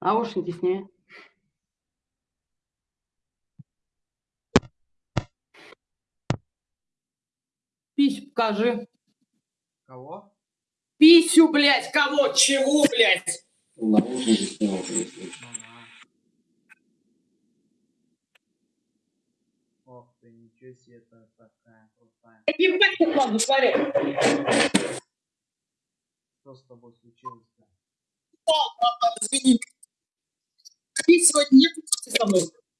Наушники сняй. Пись покажи. Кого? Писю, блядь, кого? Чего, блядь? Наушники снял. Ох ты, ничего себе, это такая крутая. Ебать, ты ладно, смотри. Что с тобой случилось-то? Извини. Пить сегодня нет со мной.